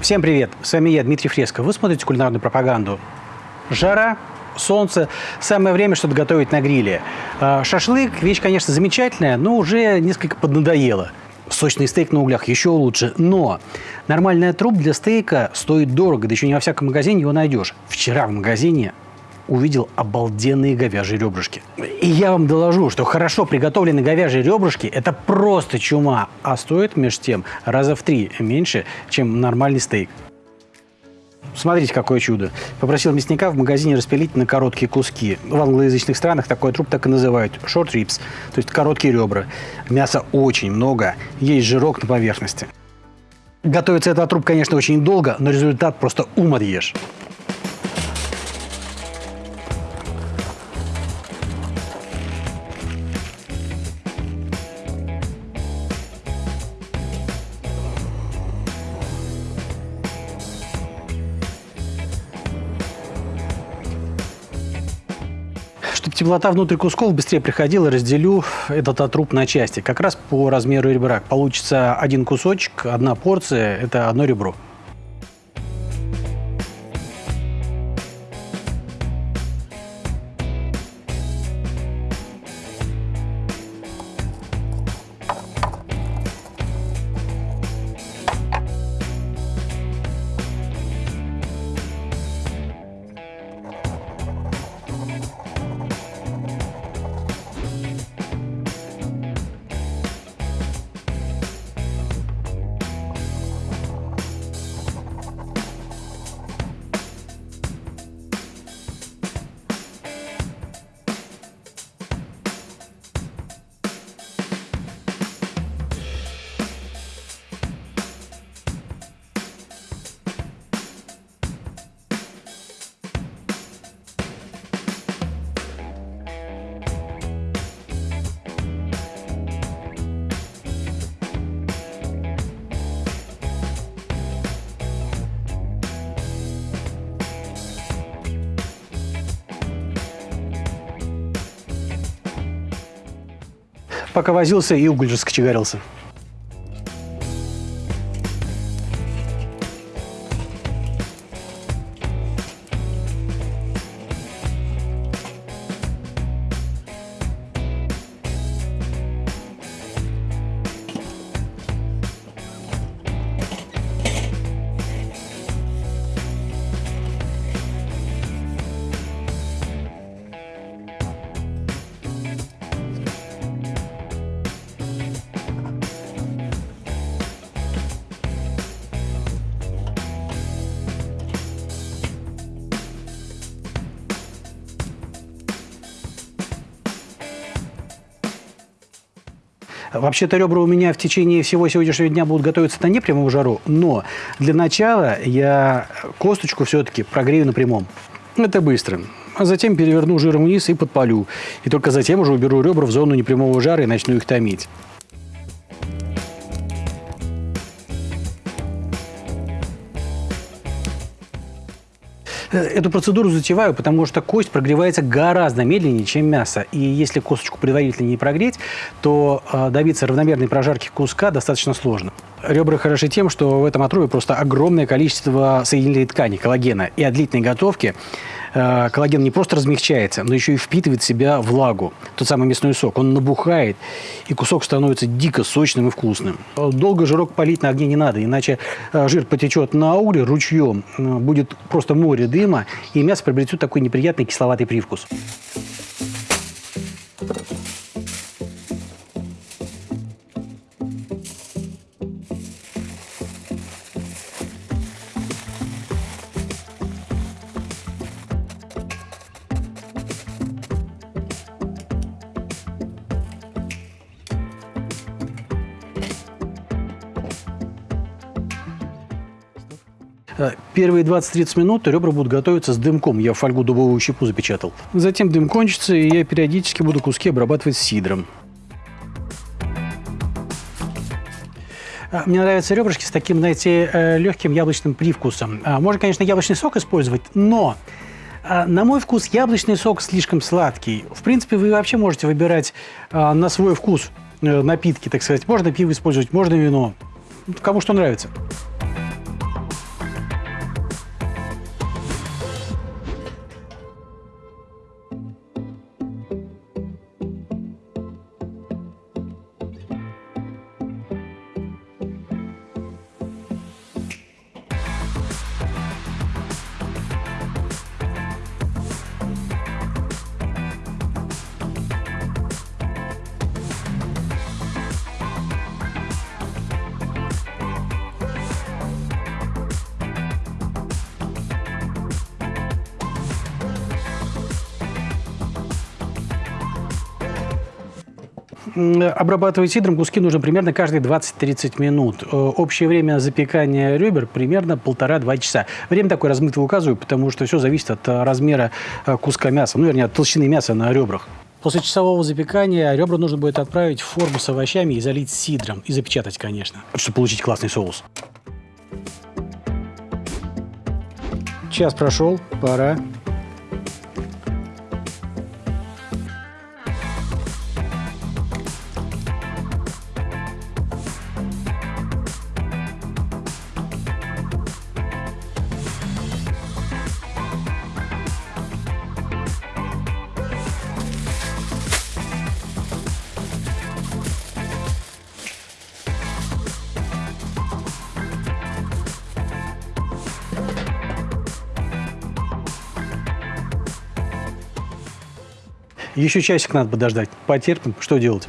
Всем привет! С вами я, Дмитрий Фреско. Вы смотрите кулинарную пропаганду. Жара, солнце. Самое время что-то готовить на гриле. А, шашлык – вещь, конечно, замечательная, но уже несколько поднадоело. Сочный стейк на углях еще лучше. Но нормальная труп для стейка стоит дорого, да еще не во всяком магазине его найдешь. Вчера в магазине увидел обалденные говяжьи ребрышки. И я вам доложу, что хорошо приготовленные говяжьи ребрышки – это просто чума, а стоит между тем раза в три меньше, чем нормальный стейк. Смотрите, какое чудо. Попросил мясника в магазине распилить на короткие куски. В англоязычных странах такой труп так и называют – short ribs, то есть короткие ребра. Мяса очень много, есть жирок на поверхности. Готовится этот труп, конечно, очень долго, но результат просто ум отъешь. Теплота внутрь кусков быстрее приходила, разделю этот труп на части. Как раз по размеру ребра. Получится один кусочек, одна порция – это одно ребро. Пока возился, и уголь же скочегарился. Вообще-то ребра у меня в течение всего сегодняшнего дня будут готовиться на непрямом жару, но для начала я косточку все-таки прогрею на прямом. Это быстро. А затем переверну жиром вниз и подпалю. И только затем уже уберу ребра в зону непрямого жара и начну их томить. Эту процедуру затеваю, потому что кость прогревается гораздо медленнее, чем мясо. И если косточку предварительно не прогреть, то э, добиться равномерной прожарки куска достаточно сложно. Ребра хороши тем, что в этом отрубе просто огромное количество соединительной ткани, коллагена. И от длительной готовки э, коллаген не просто размягчается, но еще и впитывает в себя влагу, тот самый мясной сок. Он набухает, и кусок становится дико сочным и вкусным. Долго жирок полить на огне не надо, иначе э, жир потечет на угли ручьем, э, будет просто море дыма, и мясо приобретет такой неприятный кисловатый привкус. Первые 20-30 минут ребра будут готовиться с дымком. Я фольгу дубовую щепу запечатал. Затем дым кончится, и я периодически буду куски обрабатывать сидром. А, мне нравятся ребрышки с таким, знаете, э, легким яблочным привкусом. Можно, конечно, яблочный сок использовать, но на мой вкус яблочный сок слишком сладкий. В принципе, вы вообще можете выбирать на свой вкус э, напитки, так сказать. Можно пиво использовать, можно вино. Кому что нравится. Обрабатывать сидром куски нужно примерно каждые 20-30 минут. Э, общее время запекания ребер примерно полтора-два часа. Время такое размытое указываю, потому что все зависит от э, размера э, куска мяса, ну, вернее, от толщины мяса на ребрах. После часового запекания ребра нужно будет отправить в форму с овощами и залить сидром. И запечатать, конечно, чтобы получить классный соус. Час прошел, пора Еще часик надо подождать. Потерпим. Что делать?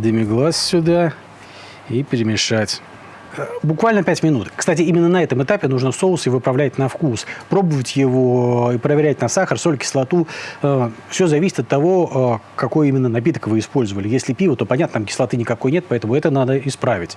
Демиглаз сюда и перемешать. Буквально 5 минут. Кстати, именно на этом этапе нужно соус и выправлять на вкус. Пробовать его и проверять на сахар, соль, кислоту. Э, Все зависит от того, э, какой именно напиток вы использовали. Если пиво, то понятно, там кислоты никакой нет, поэтому это надо исправить.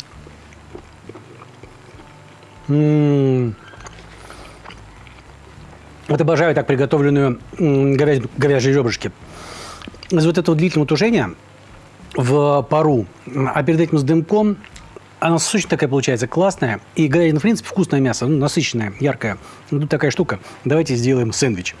Утащить. Вот обожаю так приготовленную говяжьи ребрышки. Из вот этого длительного тушения в пару, а перед этим с дымком, она сочная такая получается, классная. И говядина, в принципе, вкусное мясо, ну, насыщенное, яркое. Тут такая штука. Давайте сделаем сэндвич.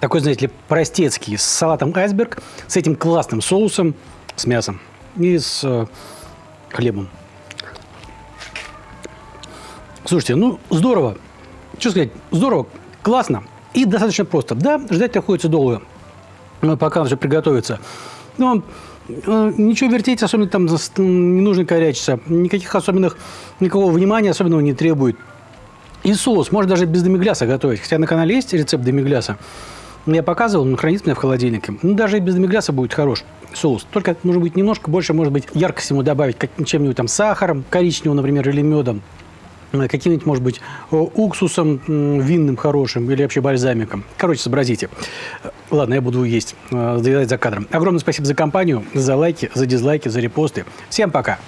Такой, знаете ли, простецкий, с салатом айсберг, с этим классным соусом, с мясом и с э, хлебом. Слушайте, ну здорово. Что сказать, здорово, классно и достаточно просто. Да, ждать приходится долго, пока он все приготовится. Но э, ничего вертеть особенно там не нужно корячиться. Никаких особенных, никакого внимания особенного не требует. И соус можно даже без демигляса готовить. Хотя на канале есть рецепт демигляса. Я показывал, он хранится меня в холодильнике. Ну, даже и без демигляса будет хорош соус. Только, может быть, немножко больше, может быть, яркость ему добавить чем-нибудь там сахаром, коричневым, например, или медом э, каким-нибудь, может быть, уксусом винным хорошим или вообще бальзамиком. Короче, сообразите. Ладно, я буду есть, доедать э, за кадром. Огромное спасибо за компанию, за лайки, за дизлайки, за репосты. Всем пока!